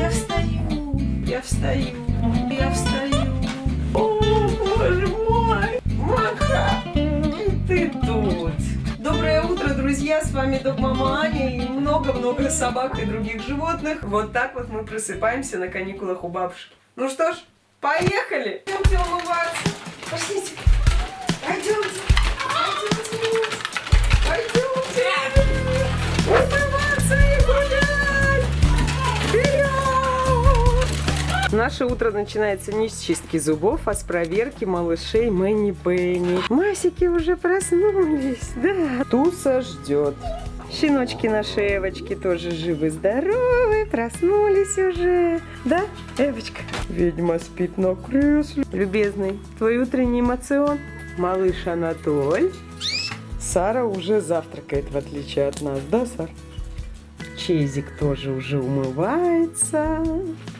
Я встаю, я встаю, я встаю. О, боже мой, Маха, и ты тут. Доброе утро, друзья, с вами Док Мама Аня и много-много собак и других животных. Вот так вот мы просыпаемся на каникулах у бабушки. Ну что ж, поехали! Пойдемте умываться. Пошлите. Наше утро начинается не с чистки зубов, а с проверки малышей Мэнни Пенни. Масики уже проснулись, да. Туса ждет. Щеночки наши Эвочки тоже живы-здоровы, проснулись уже. Да, Эвочка? Ведьма спит на кресле. Любезный, твой утренний эмоцион? Малыш Анатоль. Сара уже завтракает, в отличие от нас, да, Сар? Чейзик тоже уже умывается.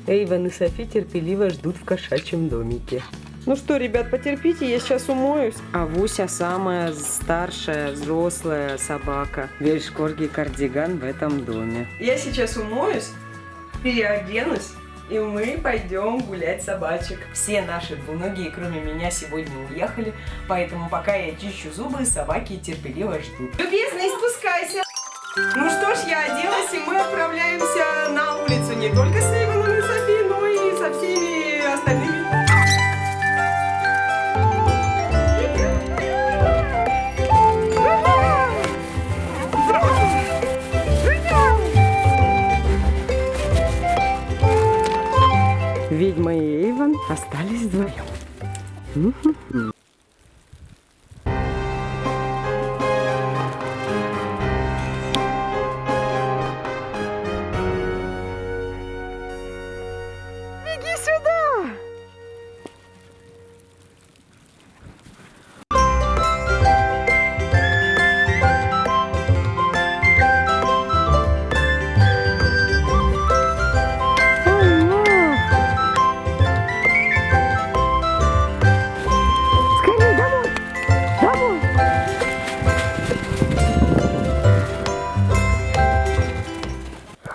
Эйвен и Софи терпеливо ждут в кошачьем домике. Ну что, ребят, потерпите, я сейчас умоюсь. А Вуся самая старшая взрослая собака. Вельшкорги кардиган в этом доме. Я сейчас умоюсь, переоденусь, и мы пойдем гулять собачек. Все наши двуногие, кроме меня, сегодня уехали, поэтому пока я чищу зубы, собаки терпеливо ждут. Любезный, спускайся! Ну что ж, я оделась, и мы отправляемся на улицу не только с Эйвоном и Софи, но и со всеми остальными. Ведьма и Эйвен остались вдвоем.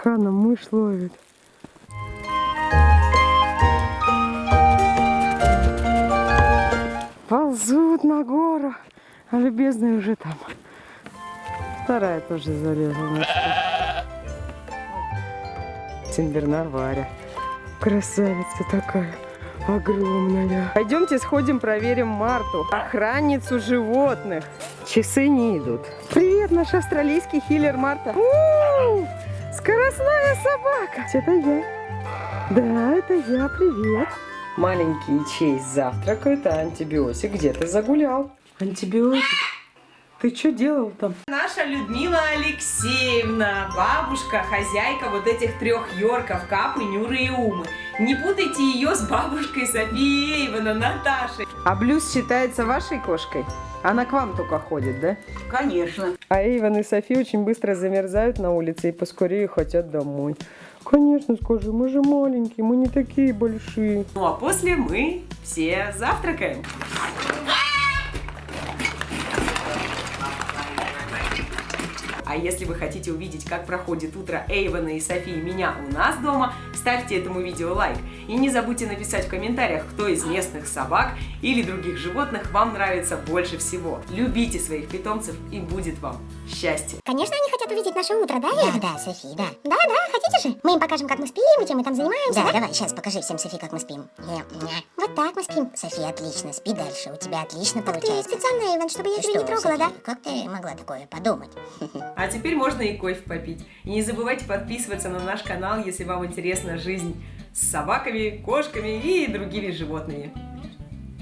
Хана мышь ловит. Ползут на гору, а любезный уже там. Вторая тоже залезла на Синбернар Варя. Красавица такая, огромная. Пойдемте сходим, проверим Марту, охранницу животных. Часы не идут. Привет, наш австралийский хиллер Марта. Скоростная собака. Это я. Да, это я, привет. Маленький Чейз завтракает, а антибиотик где-то загулял. Антибиотик? Ты что делал там? Наша Людмила Алексеевна, бабушка, хозяйка вот этих трех Йорков, Капы, Нюры и Умы. Не путайте ее с бабушкой Софией Эйвена, Наташей. А Блюз считается вашей кошкой? Она к вам только ходит, да? Конечно. А Эйвен и Софи очень быстро замерзают на улице и поскорее хотят домой. Конечно, скажи, мы же маленькие, мы не такие большие. Ну а после мы все завтракаем. А если вы хотите увидеть, как проходит утро Эйвена и Софии меня у нас дома, ставьте этому видео лайк. И не забудьте написать в комментариях, кто из местных собак или других животных вам нравится больше всего. Любите своих питомцев и будет вам счастье. Конечно, они хотят увидеть наше утро, да, Да, Эва? да, Софи, да. Да, да, хотите? Мы им покажем, как мы спим, и чем мы там занимаемся, Да, да? давай, сейчас покажи всем, Софи, как мы спим. Вот так мы спим. Софи, отлично, спи дальше, у тебя отлично Так ты получается. специально, Иван, чтобы я Ты тебя не что, трогала, Софи, да? Как ты могла такое подумать? А теперь можно и кофе попить. И не забывайте подписываться на наш канал, если вам интересна жизнь с собаками, кошками и другими животными.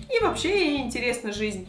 И вообще интересна жизнь.